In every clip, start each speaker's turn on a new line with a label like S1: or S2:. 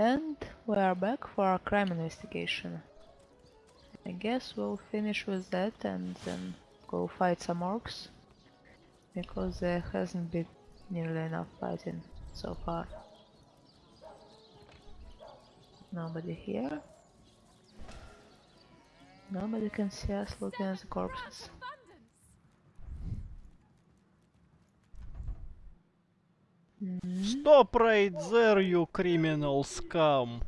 S1: And we are back for our crime investigation. I guess we'll finish with that and then go fight some orcs. Because there hasn't been nearly enough fighting so far. Nobody here. Nobody can see us looking at the corpses.
S2: Stop right there, you criminal scum!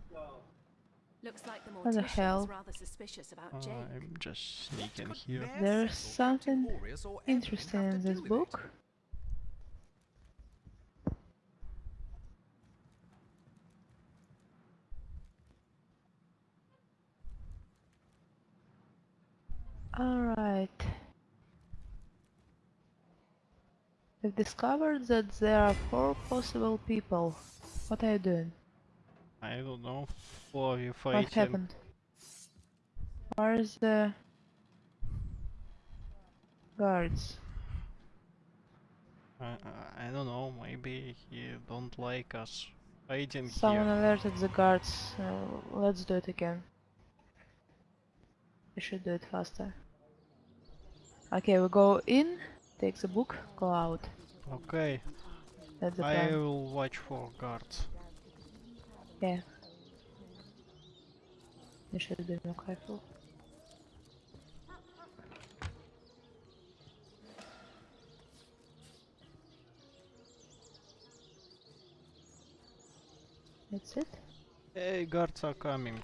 S3: Looks like
S1: What the hell?
S3: is rather suspicious about uh, Jake.
S2: I'm just sneaking here.
S1: There's something interesting in this book. Alright. We've discovered that there are four possible people. What are you doing?
S2: I don't know. Who are you fighting?
S1: What happened? Where's the guards?
S2: I, I- I don't know, maybe he don't like us fighting
S1: Someone
S2: here.
S1: alerted the guards. Uh, let's do it again. We should do it faster. Okay, we go in, take the book, go out.
S2: Okay,
S1: That's the
S2: I
S1: plan.
S2: will watch for guards.
S1: Yeah. You should be more careful. That's it?
S2: Hey, guards are coming.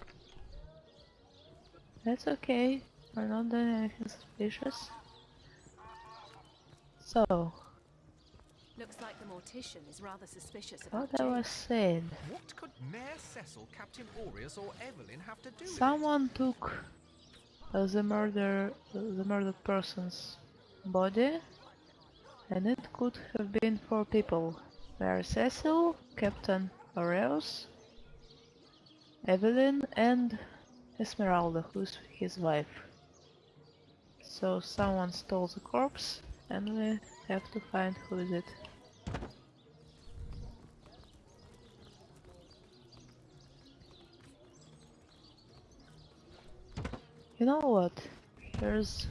S1: That's okay. We're not doing anything suspicious. So,
S3: Looks like the mortician is rather suspicious about
S1: what I was saying.
S4: What could Mayor Cecil, Captain Aureus, or Evelyn have to do with it?
S1: Someone took uh, the murder, the murdered person's body, and it could have been four people: Mayor Cecil, Captain Aureus, Evelyn, and Esmeralda, who's his wife. So someone stole the corpse, and we have to find who is it. You know what? Here's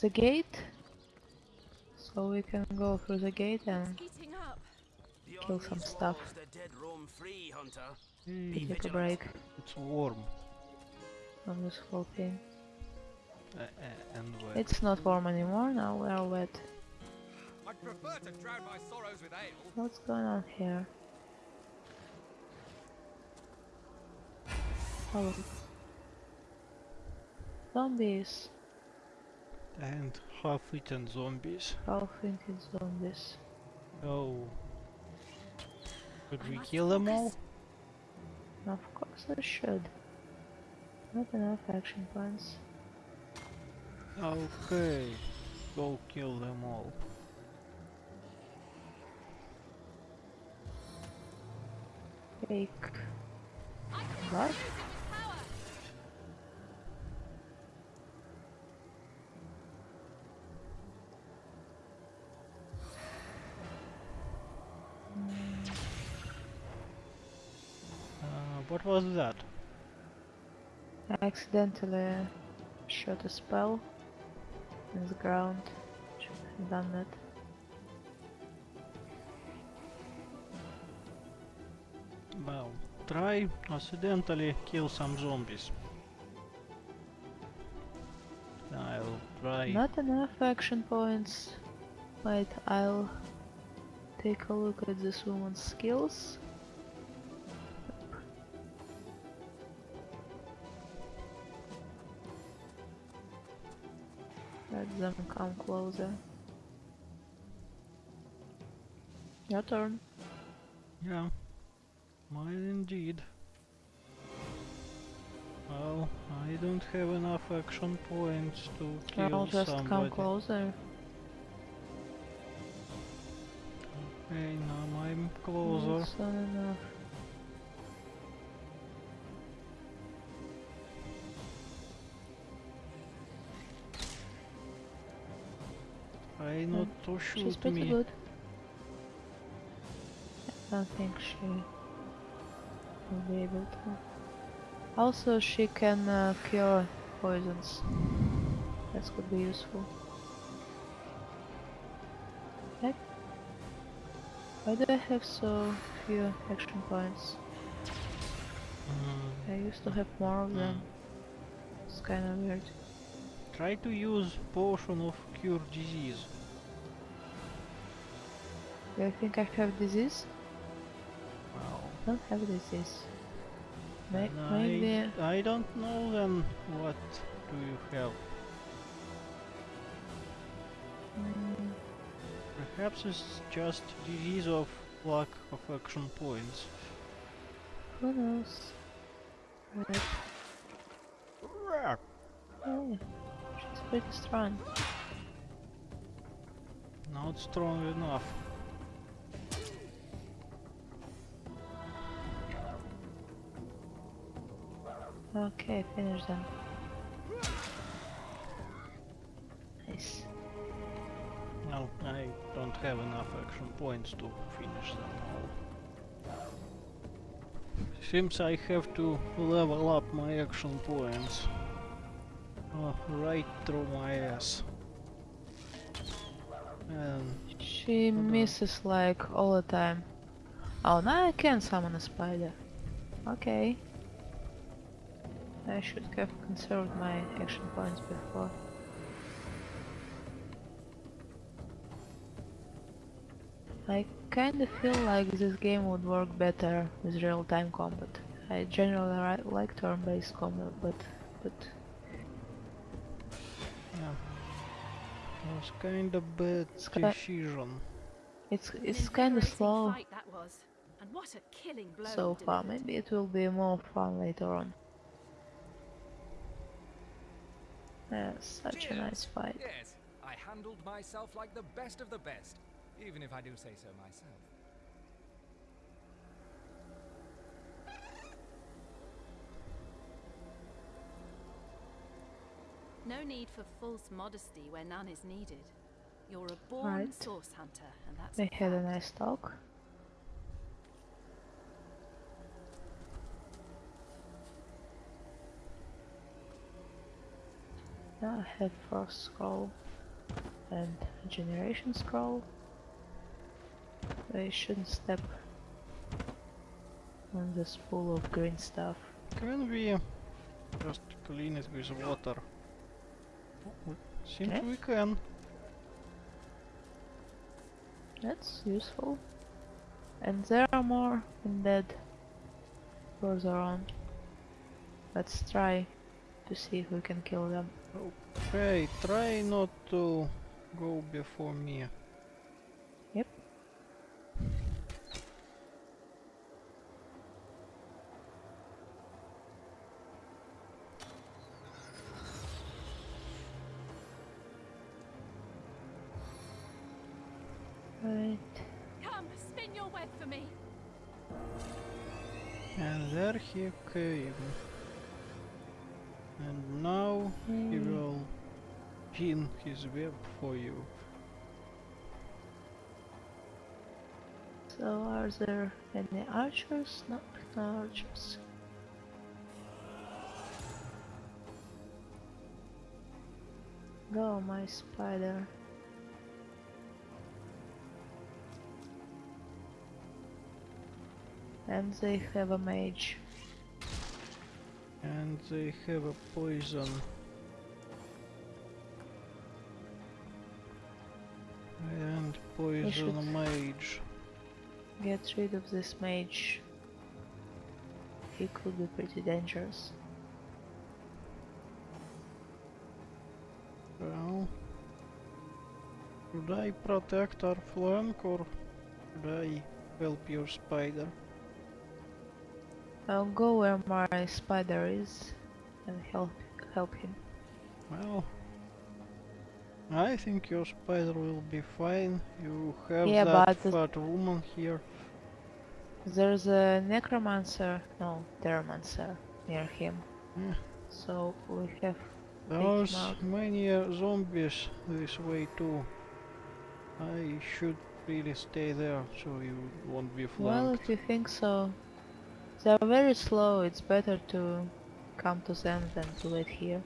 S1: the gate. So we can go through the gate and kill some stuff.
S5: The free, Hunter.
S2: Hmm,
S1: take a break
S2: it's warm.
S1: from this whole thing.
S2: Uh, uh, and wet.
S1: It's not warm anymore, now we are wet.
S4: I'd prefer to drown my sorrows with ale.
S1: What's going on here? Oh. Zombies.
S2: And half-eaten zombies.
S1: Half-eaten zombies.
S2: Oh. Could we kill them all?
S1: Of course I should. Not enough action points.
S2: Okay. Go kill them all.
S1: Take what?
S2: Uh, what was that?
S1: I accidentally shot a spell in the ground. Should have done that.
S2: Well, try accidentally kill some zombies. I'll try.
S1: Not enough action points. Wait, I'll take a look at this woman's skills. Let them come closer. Your turn.
S2: Yeah, might indeed. Well, I don't have enough action points to kill
S1: I'll just come closer.
S2: Okay, now I'm closer.
S1: Enough.
S2: Not to
S1: She's pretty
S2: me.
S1: good. I don't think she will be able to. Also, she can uh, cure poisons. That could be useful. Heck. Why do I have so few action points?
S2: Mm,
S1: I used to have more of them. It's kind of weird.
S2: try to use potion of cure disease.
S1: Do you think I have disease?
S2: Wow.
S1: I don't have disease. May maybe.
S2: I, I don't know then what do you have.
S1: Mm,
S2: Perhaps it's just disease of lack of action points.
S1: who knows? Right. Oh, she's pretty strong.
S2: Not strong enough.
S1: Okay, finish them. Nice.
S2: No, I don't have enough action points to finish them all. Seems I have to level up my action points. Oh, right through my ass. And
S1: She misses like all the time. Oh, now I can summon a spider. Okay. I should have conserved my action points before. I kinda feel like this game would work better with real-time combat. I generally like turn-based combat, but but
S2: yeah. Was kinda bad
S1: Sky-
S2: decision.
S1: it's it's kinda slow
S3: Fight that was. And what a killing blow
S1: so far. Maybe it will be more fun later on. Yeah, such a nice fight.
S4: Yes, I handled myself like the best of the best, even if I do say so myself.
S3: No need for false modesty where none is needed. You're a born
S1: Right.
S3: source hunter, and that's
S1: They had a nice talk. Now I have Frost Scroll and Generation Scroll. I shouldn't step on this pool of green stuff.
S2: Can we just clean it with water? Seems
S1: Okay.
S2: we can.
S1: That's useful. And there are more in undead further on. Let's try to see if we can kill them.
S2: Okay, try not to go before me.
S1: Yep. Right.
S3: Come, spin your web for me.
S2: And there he came. His web for you.
S1: So are there any archers? No, no archers. Go, my spider. And they have a mage.
S2: And they have a poison. Poison mage.
S1: Get rid of this mage. He could be pretty dangerous.
S2: Well, should I protect our flank or should I help your spider?
S1: I'll go where my spider is and help help him.
S2: Well, I think your spider will be fine. You have
S1: Yeah,
S2: that fat woman here.
S1: There's a necromancer, no, theromancer near him.
S2: Yeah.
S1: So we have
S2: There's many uh, zombies this way too. I should really stay there so you won't be
S1: Well,
S2: flanked.
S1: if you think so, They're very slow, it's better to come to them than to wait here.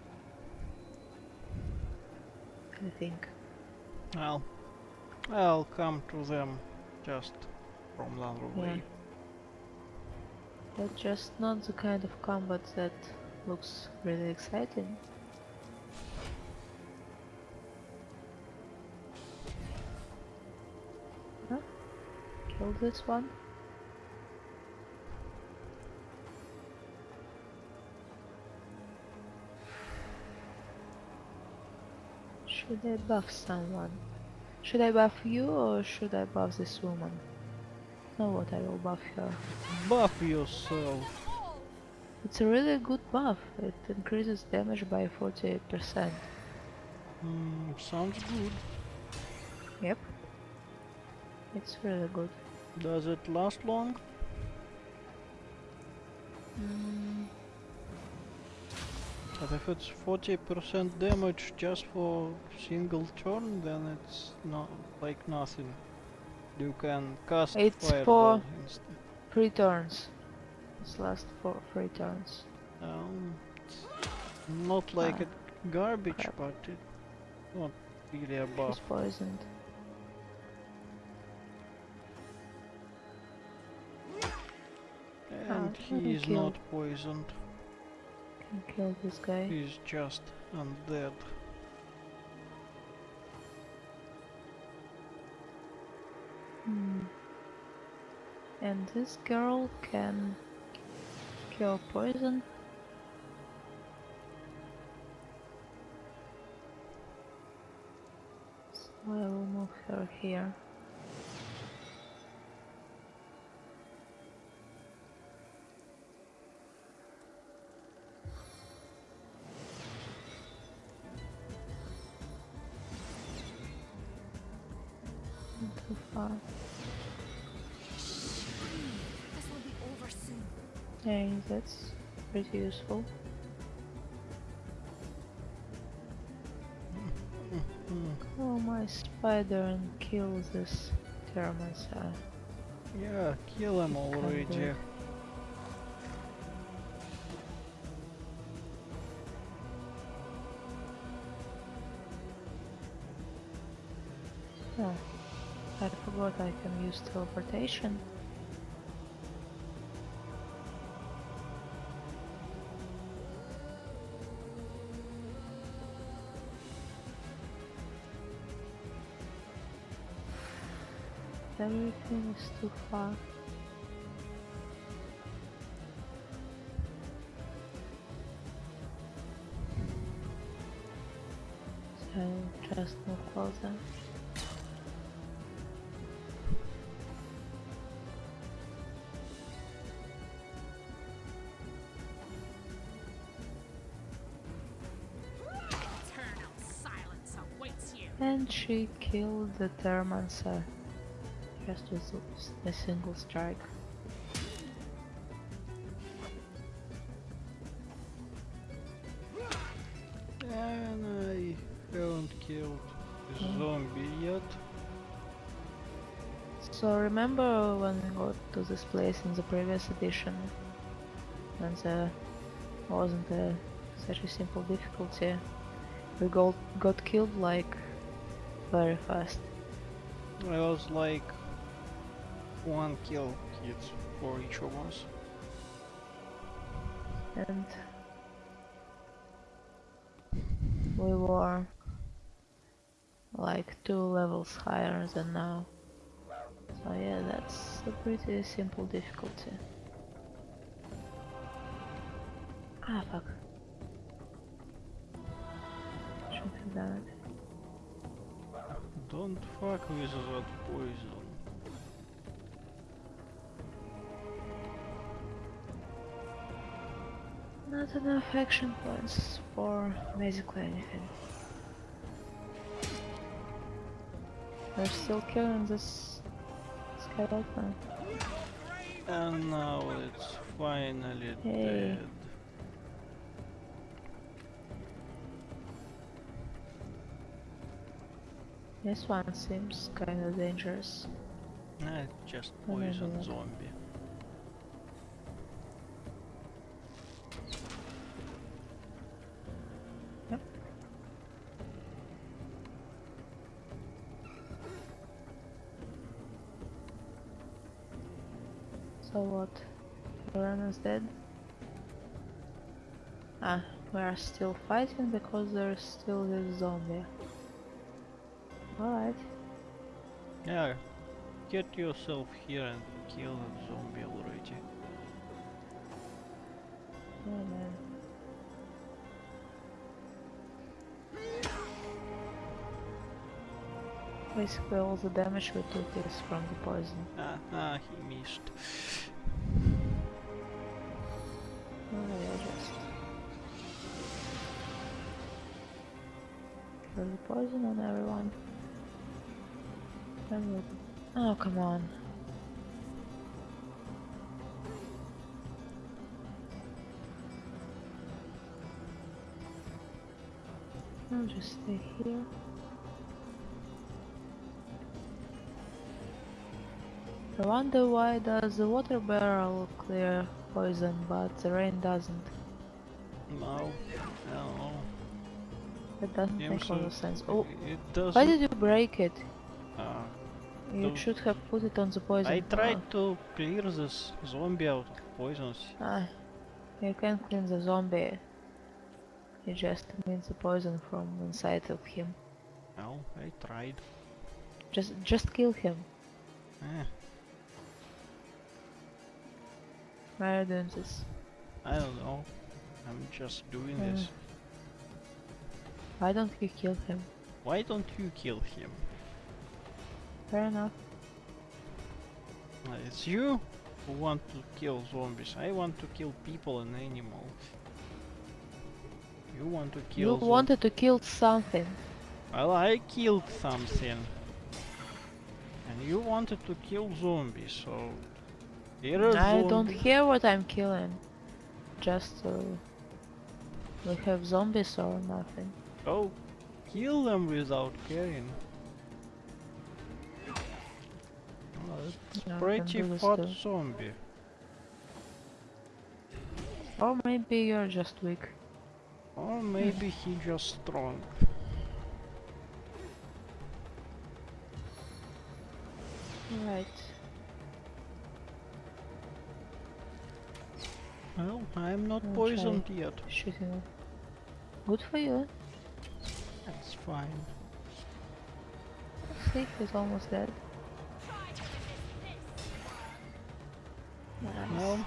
S1: I think.
S2: Well, I'll come to them just from the other
S1: Yeah.
S2: way.
S1: But just not the kind of combat that looks really exciting. Huh? Kill this one. Should I buff someone? Should I buff you or should I buff this woman? No, what I will buff her.
S2: Buff yourself.
S1: It's a really good buff. It increases damage by 48%.
S2: Mm, sounds good.
S1: Yep. It's really good.
S2: Does it last long?
S1: Mm,
S2: But if it's 40% damage just for single turn, then it's not like nothing. You can cast
S1: It's
S2: fireball
S1: for-
S2: instead.
S1: three turns. This lasts for three turns.
S2: Um, it's not like
S1: Ah,
S2: it garbage,
S1: crap.
S2: but it not really a buff.
S1: She's poisoned.
S2: And
S1: Ah,
S2: he is not poisoned.
S1: Kill this guy.
S2: He's just undead.
S1: Hmm. And this girl can cure poison. So I will move her here.
S3: Will over soon.
S1: Yeah, that's pretty useful. Oh, my spider and kill this Terramancer.
S2: Uh, yeah, kill him already.
S1: Oh, I forgot I can use teleportation. Everything is too far. So just move closer.
S3: Eternal silence awaits you.
S1: And she killed the Termancer just with a single strike.
S2: And I haven't killed the
S1: Hmm.
S2: zombie yet.
S1: So remember when we got to this place in the previous edition when there wasn't a, such a simple difficulty, we got, got killed like very fast.
S2: I was like one kill kids for each of us.
S1: and we were like two levels higher than now. So yeah, that's a pretty simple difficulty. Ah fuck. Should have done it.
S2: Don't fuck with that poison.
S1: Not enough action points for basically anything. We're still killing this skeleton.
S2: And now it's finally
S1: Hey.
S2: dead.
S1: This one seems kind of dangerous.
S2: Nah, it's just poison zombie.
S1: Still fighting because there's still this zombie. Alright.
S2: Yeah, get yourself here and kill the zombie already.
S1: Yeah, man. Basically all the damage we took is from the poison.
S2: Ah, ah, he missed.
S1: Oh yeah, just... Throw the poison on everyone. And Oh, come on. I'll just stay here. I wonder why does the water barrel clear poison but the rain doesn't.
S2: No, no.
S1: That doesn't
S2: Yeah,
S1: make a lot
S2: so
S1: of sense. Oh, why did you break it?
S2: Ah,
S1: You
S2: to-
S1: should have put it on the poison.
S2: I tried to clear this zombie out of poisons.
S1: Ah, you can clean the zombie. You just need the poison from inside of him.
S2: Well, I tried.
S1: Just, just kill him.
S2: Eh,
S1: Why are you doing this?
S2: I don't know. I'm just doing
S1: Mm.
S2: this.
S1: Why don't you kill him?
S2: Why don't you kill him?
S1: Fair enough.
S2: Uh, It's you who want to kill zombies. I want to kill people and animals. You want to kill
S1: you wanted to kill something.
S2: Well, I killed something. And you wanted to kill zombies, so... Here are
S1: I don't care what I'm killing. Just uh, we have zombies or nothing.
S2: Oh, kill them without caring. Oh,
S1: I can
S2: pretty fat zombie.
S1: Or maybe you're just weak.
S2: Or maybe he just strong.
S1: Right.
S2: Well, I'm not
S1: I'll
S2: poisoned yet.
S1: Shooting. Good for you.
S2: Fine.
S1: See, he's almost dead. Nice.
S2: Well,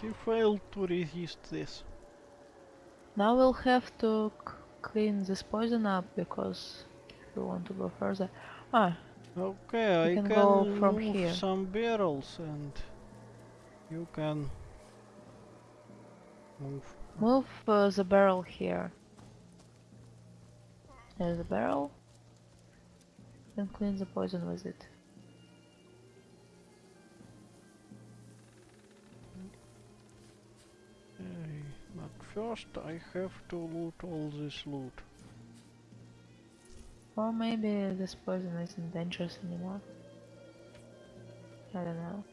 S2: he failed to resist this.
S1: Now we'll have to c- clean this poison up because we want to go further. Ah,
S2: Okay, I
S1: can
S2: can,
S1: go from
S2: move
S1: here.
S2: some barrels and you can move.
S1: move uh, the barrel here. There's a barrel. And clean the poison with it.
S2: Okay, but first I have to loot all this loot.
S1: Or maybe this poison isn't dangerous anymore. I don't know.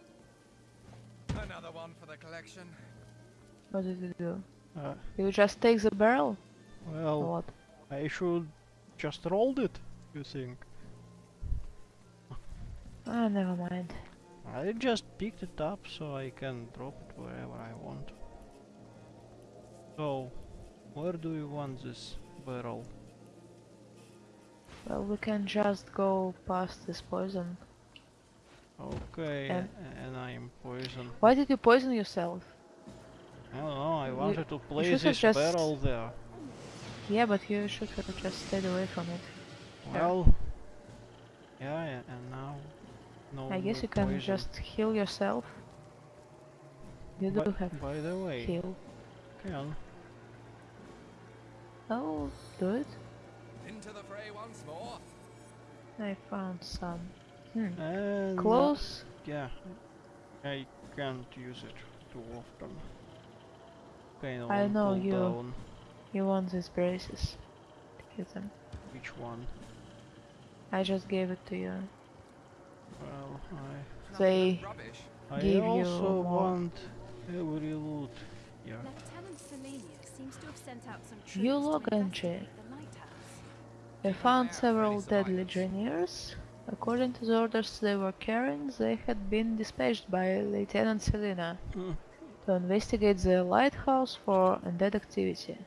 S4: Another one for the collection.
S1: What did you do?
S2: Uh,
S1: You just take the barrel?
S2: Well,
S1: what?
S2: I should just rolled it, you think?
S1: Ah, never mind.
S2: I just picked it up so I can drop it wherever I want. So, where do you want this barrel?
S1: Well, we can just go past this poison.
S2: Okay,
S1: And-
S2: and I'm poisoned.
S1: Why did you poison yourself?
S2: I don't know, I wanted to place this barrel there.
S1: Yeah, but you should have just stayed away from it.
S2: Well, yeah, yeah, and now, no
S1: I guess you can
S2: poison.
S1: just heal yourself. You do
S2: By,
S1: have
S2: by the way,
S1: heal.
S2: can
S1: Oh, do it.
S4: Into the fray once more.
S1: I found some. Hmm.
S2: and
S1: Close.
S2: yeah, I can't use it too often. Okay,
S1: I know you-
S2: cooldown.
S1: You want these braces. Take them.
S2: Which one?
S1: I just gave it to you.
S2: Well, I
S1: They
S4: Rubbish.
S2: I
S1: Give you
S2: also
S1: more.
S2: want every loot. Yeah.
S3: Lieutenant Selenia seems to have sent out some troops
S1: You
S3: to
S1: log entry.
S3: investigate the lighthouse.
S1: I found several dead legionnaires According to the orders they were carrying, they had been dispatched by Lieutenant Selina
S2: Hmm.
S1: to investigate the lighthouse for undead activity.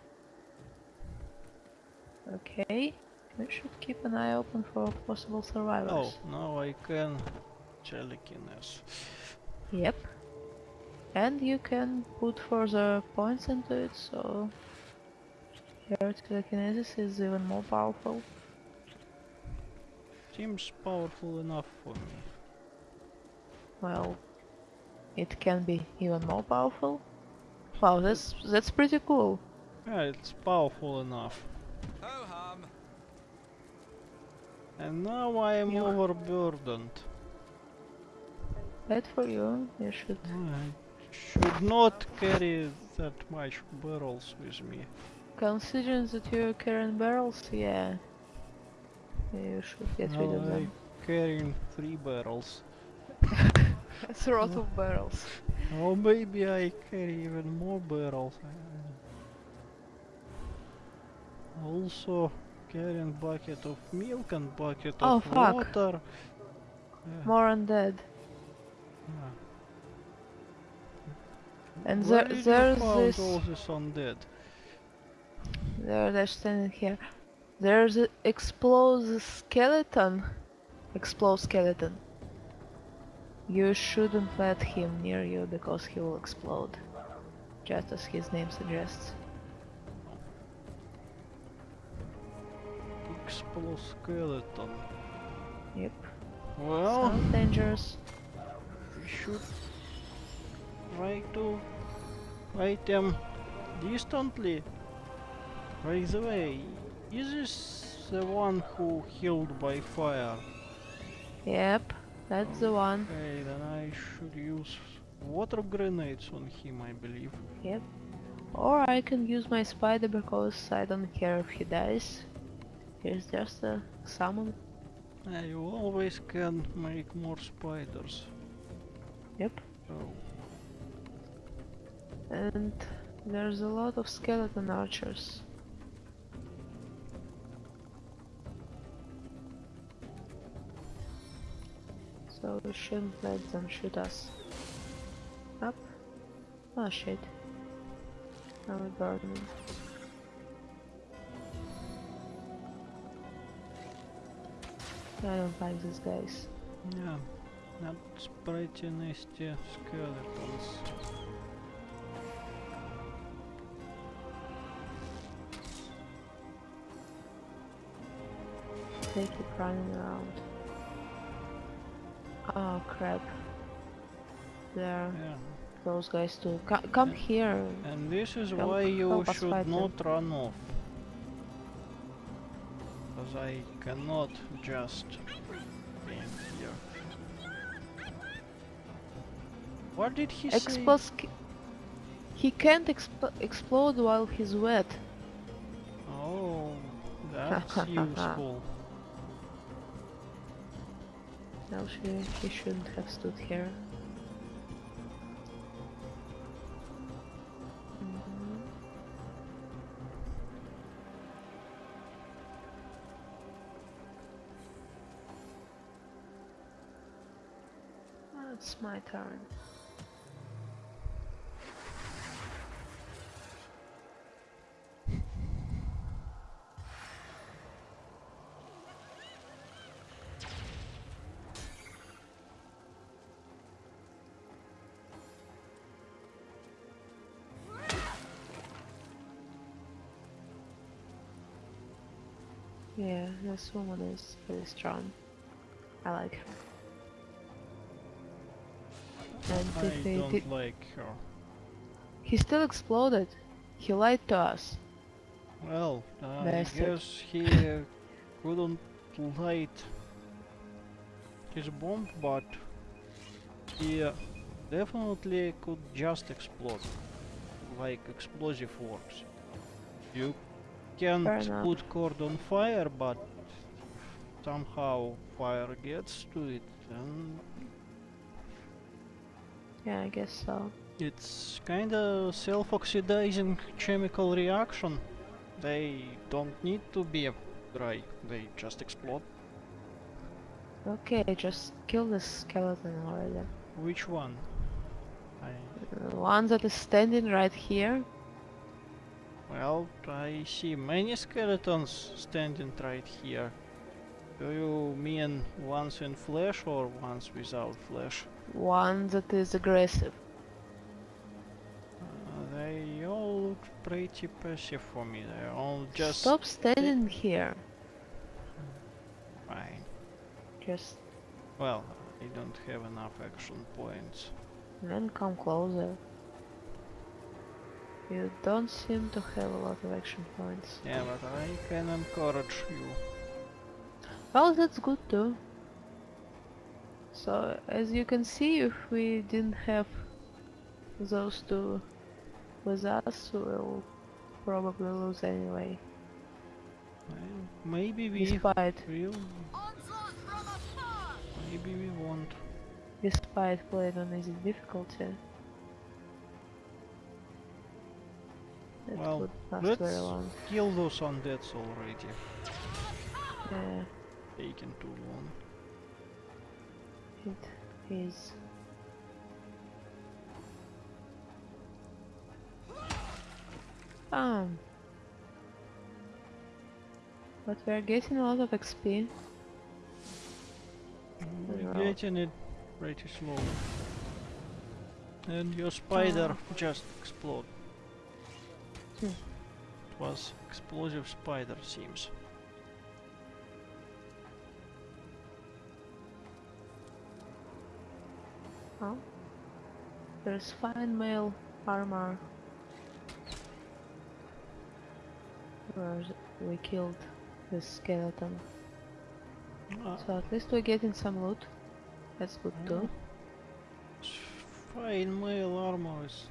S1: Okay, we should keep an eye open for possible survivors.
S2: Oh, now I can telekinesis.
S1: Yep. And you can put further points into it, so your telekinesis is even more powerful.
S2: Seems powerful enough for me.
S1: Well, it can be even more powerful. Wow, that's that's pretty cool.
S2: Yeah, it's powerful enough. And now I am
S1: You-
S2: overburdened.
S1: Bad for you. You should.
S2: I should not carry that much barrels with me.
S1: Considering that you're carrying barrels, yeah. You should get rid of them.
S2: carrying three barrels.
S1: That's a lot of barrels.
S2: Or maybe I carry even more barrels. Also carrying bucket of milk and bucket
S1: Oh,
S2: of
S1: fuck.
S2: water. Yeah,
S1: More undead.
S2: yeah.
S1: And
S2: Where
S1: there, there's this.
S2: all this undead?
S1: There, they're standing here. There's an explosive skeleton. Explode skeleton. You shouldn't let him near you because he will explode. Just as his name suggests.
S2: Exploskeleton.
S1: Yep.
S2: Well,
S1: Sounds dangerous.
S2: we should try to fight them distantly. By the way, is this the one who healed by fire?
S1: Yep, that's the one.
S2: Okay, then I should use water grenades on him, I believe.
S1: Yep. Or I can use my spider because I don't care if he dies. He's just a summon.
S2: Uh, you always can make more spiders.
S1: Yep.
S2: So,
S1: And there's a lot of skeleton archers. So we shouldn't let them shoot us. Up. Oh shit. Now we're burning. I don't like these guys.
S2: yeah, that's pretty nasty skeletons.
S1: They keep running around. Oh crap. There,
S2: Yeah.
S1: those guys too. Co come
S2: Yeah.
S1: here.
S2: And this is
S1: Help-
S2: why you should not run off. Because I cannot just be here. What did he say?
S1: Explos. He can't expl explode while he's wet.
S2: Oh, that's useful.
S1: Actually, he shouldn't have stood here. My turn. Yeah, this woman is really strong. I like her. And
S2: I
S1: he,
S2: don't like her.
S1: he still exploded. He lied to us.
S2: Well, I
S1: Bastard.
S2: guess he uh, couldn't light his bomb, but he uh, definitely could just explode, like explosive works. You can't
S1: Fair enough.
S2: put cord on fire, but somehow fire gets to it, and
S1: Yeah, I guess so.
S2: it's kinda self-oxidizing chemical reaction. They don't need to be dry, they just explode.
S1: Okay, just kill this skeleton already.
S2: Which one? I
S1: The one that is standing right here.
S2: well, I see many skeletons standing right here. Do you mean ones in flesh or ones without flesh?
S1: One that is aggressive.
S2: Uh, they all look pretty passive for me. They're all just
S1: Stop standing here.
S2: fine.
S1: Just
S2: Well, I don't have enough action points.
S1: then come closer. You don't seem to have a lot of action points.
S2: Yeah, but I can encourage you.
S1: Well, that's good too. So, as you can see, if we didn't have those two with us, we'll probably lose anyway.
S2: Well, maybe we
S1: Despite,
S2: will. Maybe we won't.
S1: despite playing on easy difficulty. It
S2: Well, let's
S1: very long.
S2: kill those undeads already.
S1: Yeah,
S2: Taking too long.
S1: It is. Um. But we're getting a lot of XP.
S2: We're
S1: Well.
S2: getting it pretty slow. And your spider just exploded.
S1: Hmm.
S2: It was explosive spider seems.
S1: Oh. There's fine mail armor. Where we killed this skeleton.
S2: Ah,
S1: So at least we're getting some loot. That's good too.
S2: fine mail armor is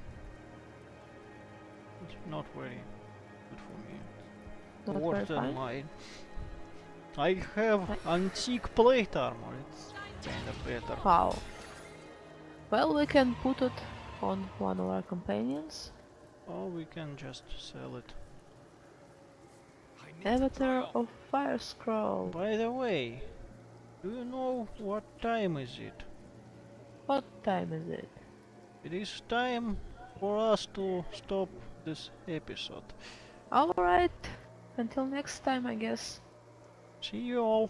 S2: not very good for me.
S1: Not
S2: Worse than mine. I have antique plate armor. It's kinda better.
S1: Wow. Well, we can put it on one of our companions.
S2: Or we can just sell it.
S4: I need to
S1: Avatar of Fire Scroll.
S2: By the way, do you know what time is it?
S1: What time is it?
S2: It is time for us to stop this episode.
S1: Alright. Until next time, I guess.
S2: See you all.